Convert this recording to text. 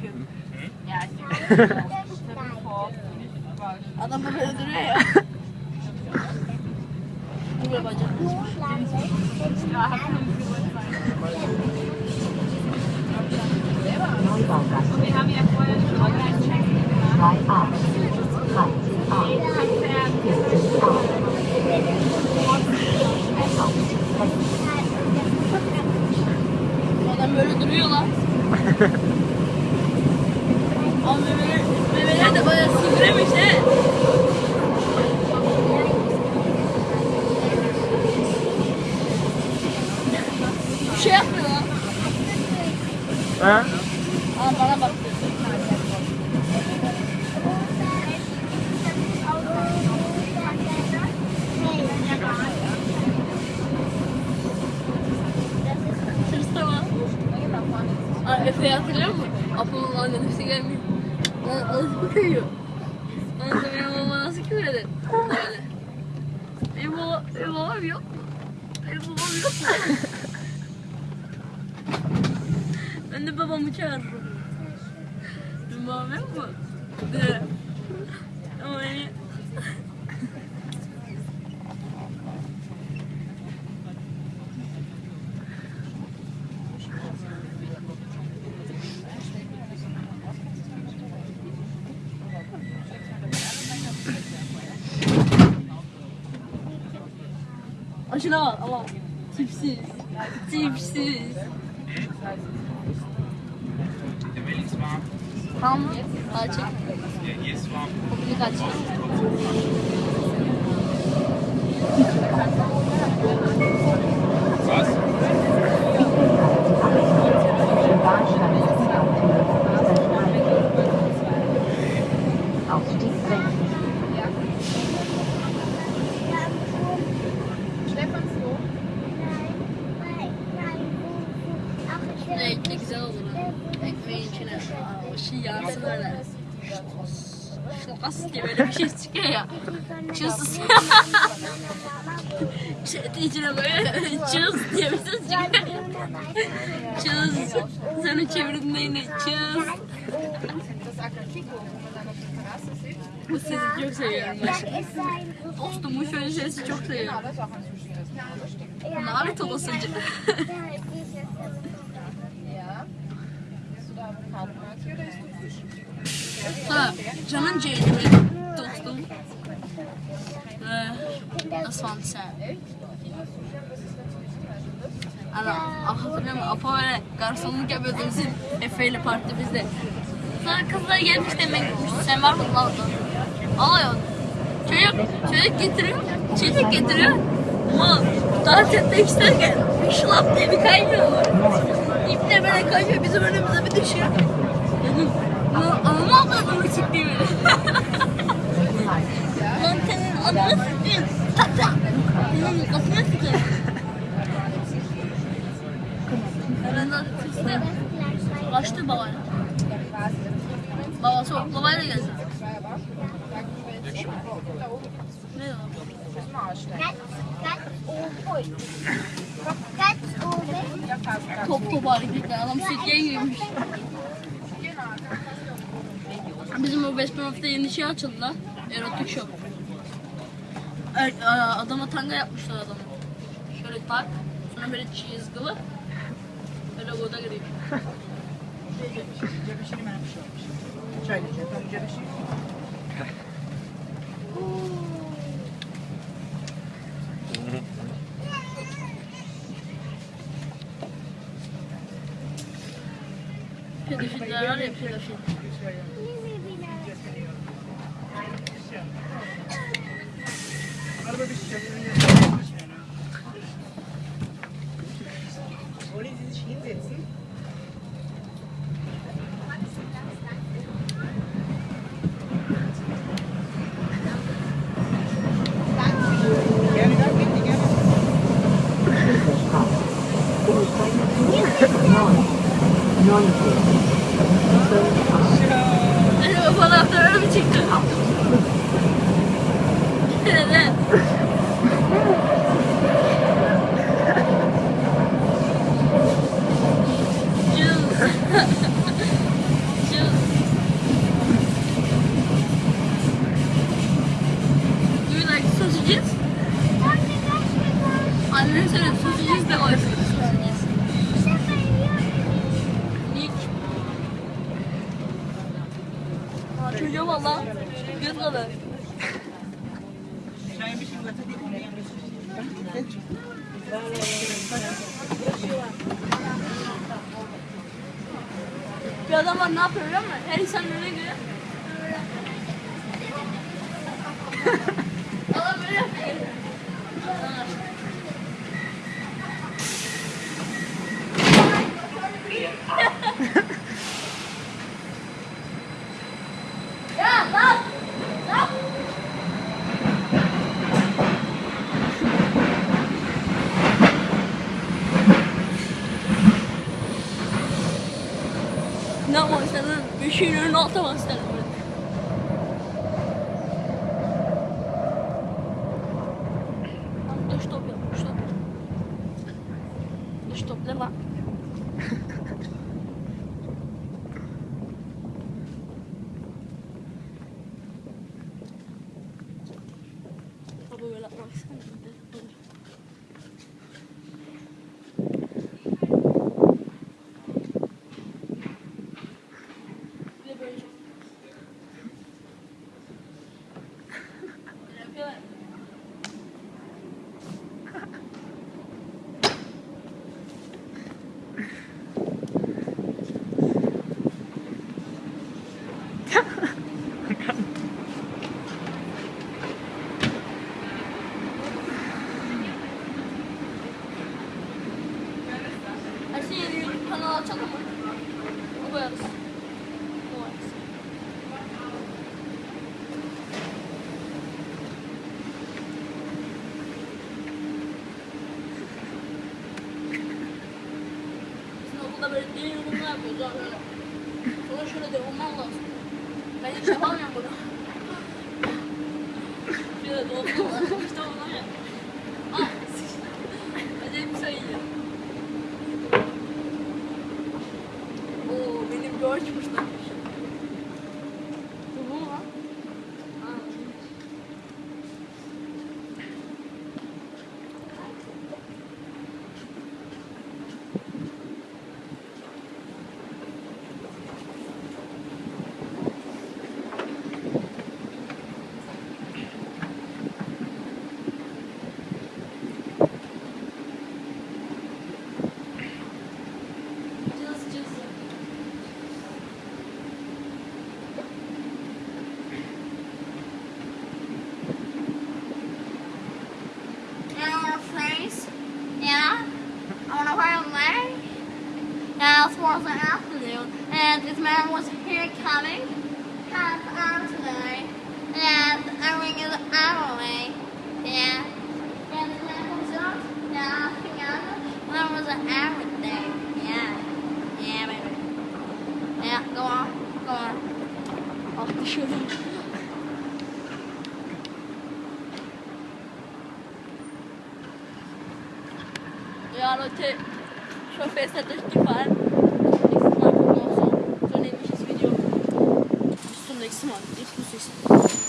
Hm? Ja, het is Ah, dan moeten we erin. Doe maar goed Ja, ik het. Efe'yi hatırlıyor musun? Apo'nun annesi gelmiyor. Lan nasıl kıyıyor? Lan sen benim babama nasıl küfredin? Böyle. Benim babam, benim babam yok. Benim babam yok. ben de babamı çağırırım. Benim babam yok mu? De. Ama beni... Aşına bak ama tipsiz. Tipsiz. Tamam mı? Warm. Kopunu kaç. Was? Evet ne güzel olur. Ekmeğin içine o şey yansın öyle. Şokas diye böyle bir şey çıkıyor ya. Çız. Çetin içine böyle çız diye bir ses çıkıyor. Çız. Sonra çevirdiğinde yine çız. Bu sesi çok seviyorum ben. Dostum bu şöyle sesi çok seviyorum. Lanet olasıca. Ha, C'ydi benim dostum. Oldu sen? Ana, hatırlıyor musun? Apo böyle garsonluk yapıyordu bizim Efe ile parti bizde. Sonra kızlar gelmiş demek. Sen var mısın lan? Alıyor. Çocuk, çocuk getiriyor. Çocuk getiriyor. Ama dans etmek isterken şlap diye bir kaymıyor. İple böyle kayıyor bizim önümüze bir düşüyor. Lan avladığını çıktı böyle. Lan senin sikeyim. Tak tak. Senin kafana. Ben de tırstı. Kaçtı babayla. Babası o babayla geldi. Ne o? Top top hareketler. Adam sütyen giymiş. Bizim o West Bromwell'de yeni şey açıldı lan. Erotik shop. Er, adama tanga yapmışlar adamı. Şöyle tak. Sonra böyle çizgili. Böyle burada giriyor. Pedofiller var ya pedofil. Benim o Voilà, on a le petit Çocuğa valla. Göz kadar. Bir adam var ne yapıyor biliyor musun? Her insan önüne göre. Adam böyle yapıyor. Ya lan! Lan! Ne yapmak istedin? Bir şeyin önüne atlamak istedim. Dış top yap, dış top. Dış top ne lan? Baba böyle yapmak istedim. de. Bir de böyle. Böyle yapıyorlar. Her şeyi yeni Açalım mı? O koyarız. O koyarız. Bizim okulda böyle deli yorumlar yapıyoruz abi böyle. Sonra şöyle de olmam lazım. Ben hiç yapamıyorum bunu. Şöyle de olmam lazım. İşte olmam ya. Ah! Acayip bir şey ya. Oo benim George'muş and this man was here coming, Half hour today, and I ring is our way. Yeah. And the man was up, now I think I was an hour there. Yeah. Yeah, baby. Yeah, go on, go on. Off shooting. Yeah, I don't take. Show face at Next month. Ich muss ich sagen.